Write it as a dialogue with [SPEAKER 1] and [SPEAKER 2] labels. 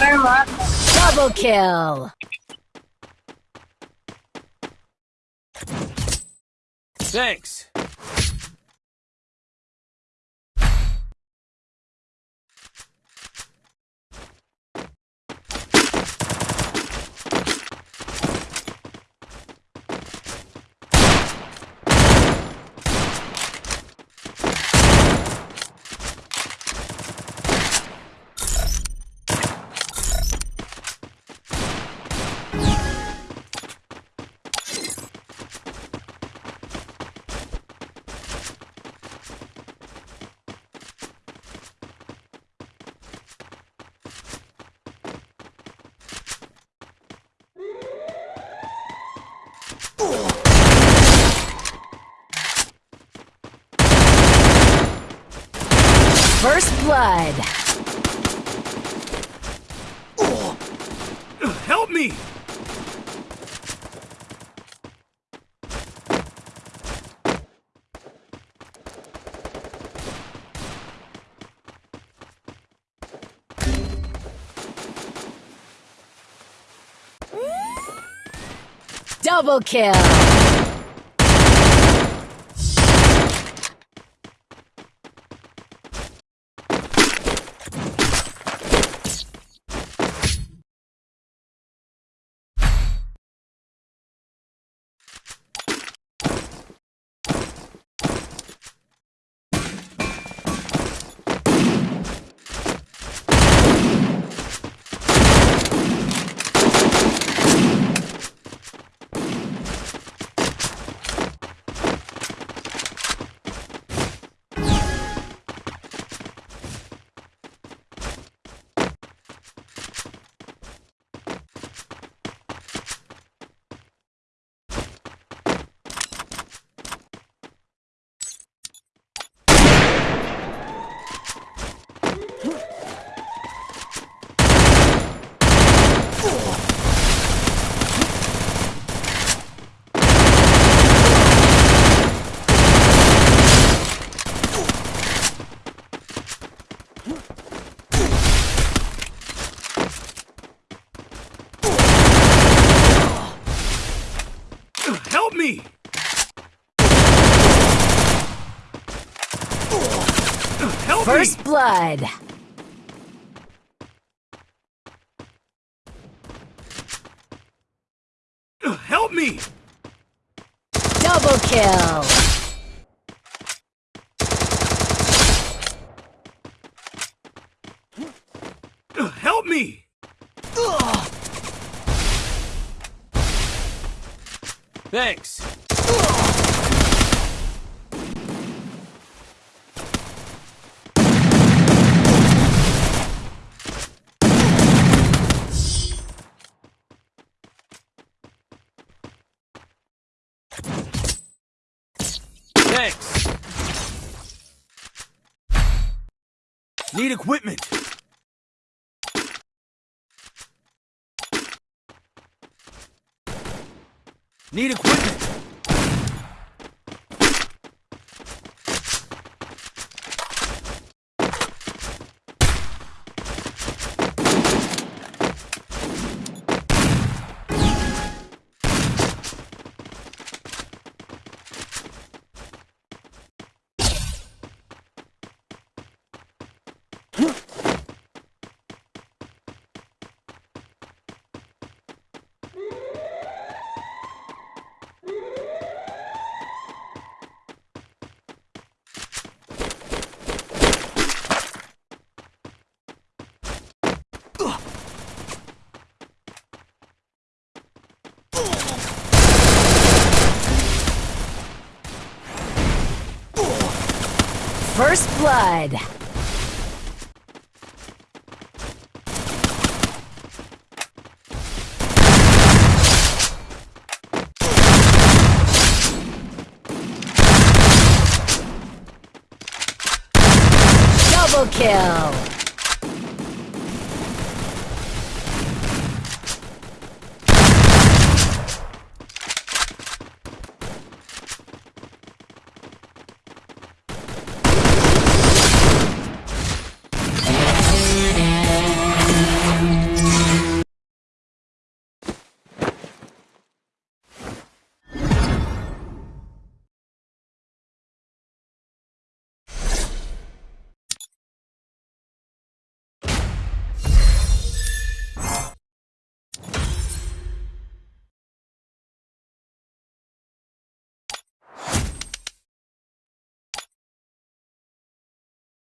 [SPEAKER 1] Double kill.
[SPEAKER 2] Thanks.
[SPEAKER 1] First blood.
[SPEAKER 2] Oh, help me!
[SPEAKER 1] Double kill.
[SPEAKER 2] Help me! Help
[SPEAKER 1] First
[SPEAKER 2] me!
[SPEAKER 1] blood.
[SPEAKER 2] Help me!
[SPEAKER 1] Double kill.
[SPEAKER 2] Help me! Thanks. Thanks. Need equipment. Need equipment.
[SPEAKER 1] First blood. Double kill.